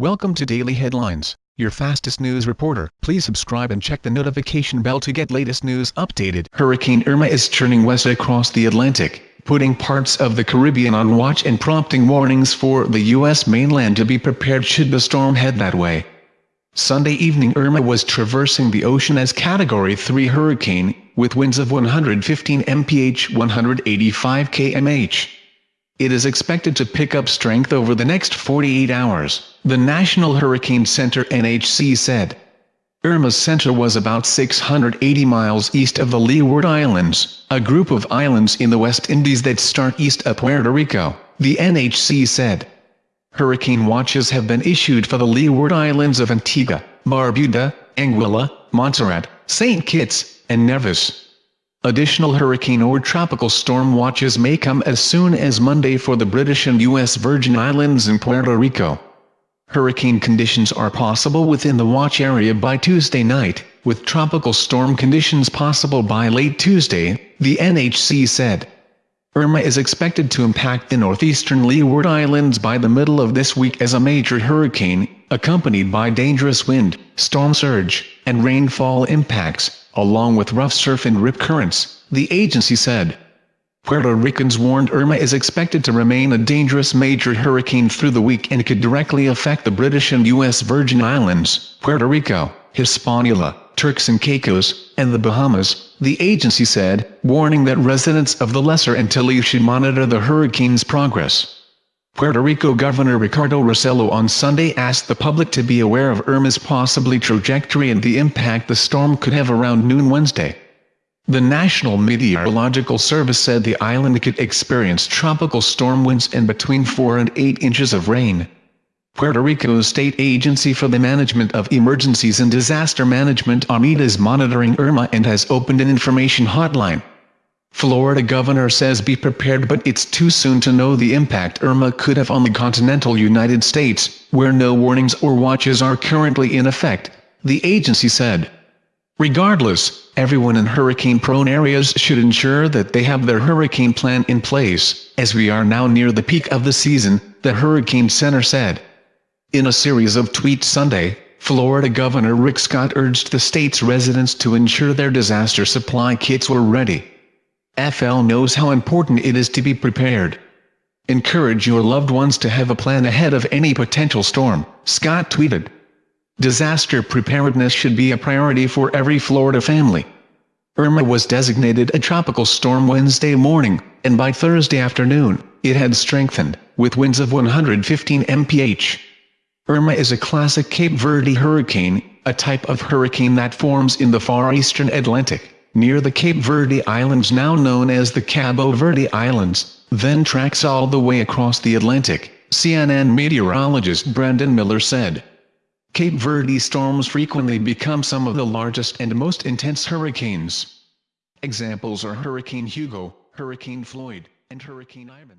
Welcome to Daily Headlines, your fastest news reporter. Please subscribe and check the notification bell to get latest news updated. Hurricane Irma is churning west across the Atlantic, putting parts of the Caribbean on watch and prompting warnings for the U.S. mainland to be prepared should the storm head that way. Sunday evening Irma was traversing the ocean as Category 3 hurricane, with winds of 115 mph 185 kmh. It is expected to pick up strength over the next 48 hours, the National Hurricane Center NHC said. Irma's center was about 680 miles east of the Leeward Islands, a group of islands in the West Indies that start east of Puerto Rico, the NHC said. Hurricane watches have been issued for the Leeward Islands of Antigua, Barbuda, Anguilla, Montserrat, St. Kitts, and Nevis. Additional hurricane or tropical storm watches may come as soon as Monday for the British and U.S. Virgin Islands and Puerto Rico. Hurricane conditions are possible within the watch area by Tuesday night, with tropical storm conditions possible by late Tuesday, the NHC said. Irma is expected to impact the northeastern Leeward Islands by the middle of this week as a major hurricane, accompanied by dangerous wind, storm surge, and rainfall impacts, along with rough surf and rip currents, the agency said. Puerto Ricans warned Irma is expected to remain a dangerous major hurricane through the week and could directly affect the British and U.S. Virgin Islands, Puerto Rico, Hispaniola, Turks and Caicos, and the Bahamas, the agency said, warning that residents of the Lesser Antilles should monitor the hurricane's progress. Puerto Rico Governor Ricardo Rossello on Sunday asked the public to be aware of Irma's possibly trajectory and the impact the storm could have around noon Wednesday. The National Meteorological Service said the island could experience tropical storm winds and between 4 and 8 inches of rain. Puerto Rico's State Agency for the Management of Emergencies and Disaster Management ARMED is monitoring Irma and has opened an information hotline. Florida governor says be prepared but it's too soon to know the impact Irma could have on the continental United States, where no warnings or watches are currently in effect, the agency said. Regardless, everyone in hurricane-prone areas should ensure that they have their hurricane plan in place, as we are now near the peak of the season, the Hurricane Center said. In a series of tweets Sunday, Florida Governor Rick Scott urged the state's residents to ensure their disaster supply kits were ready. FL knows how important it is to be prepared. Encourage your loved ones to have a plan ahead of any potential storm, Scott tweeted. Disaster preparedness should be a priority for every Florida family. Irma was designated a tropical storm Wednesday morning, and by Thursday afternoon, it had strengthened, with winds of 115 mph. Irma is a classic Cape Verde hurricane, a type of hurricane that forms in the far eastern Atlantic, near the Cape Verde Islands now known as the Cabo Verde Islands, then tracks all the way across the Atlantic, CNN meteorologist Brandon Miller said. Cape Verde storms frequently become some of the largest and most intense hurricanes. Examples are Hurricane Hugo, Hurricane Floyd, and Hurricane Ivan.